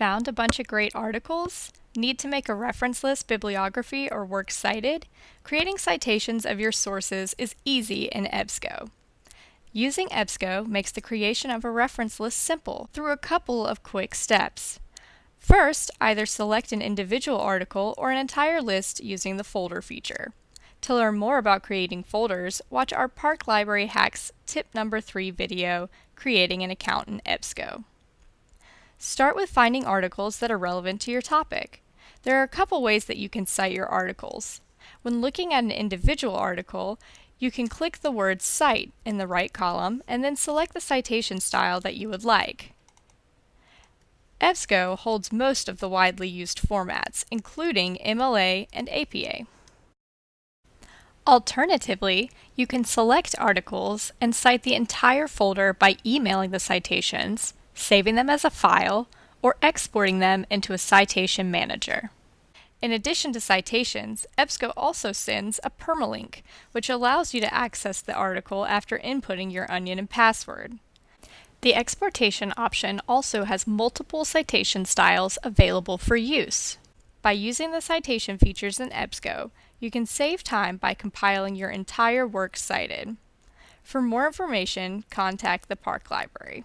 Found a bunch of great articles? Need to make a reference list, bibliography, or works cited? Creating citations of your sources is easy in EBSCO. Using EBSCO makes the creation of a reference list simple through a couple of quick steps. First, either select an individual article or an entire list using the folder feature. To learn more about creating folders, watch our Park Library Hacks tip number 3 video, Creating an Account in EBSCO. Start with finding articles that are relevant to your topic. There are a couple ways that you can cite your articles. When looking at an individual article, you can click the word Cite in the right column and then select the citation style that you would like. EBSCO holds most of the widely used formats, including MLA and APA. Alternatively, you can select articles and cite the entire folder by emailing the citations, saving them as a file, or exporting them into a citation manager. In addition to citations, EBSCO also sends a permalink, which allows you to access the article after inputting your onion and password. The exportation option also has multiple citation styles available for use. By using the citation features in EBSCO, you can save time by compiling your entire work cited. For more information, contact the Park Library.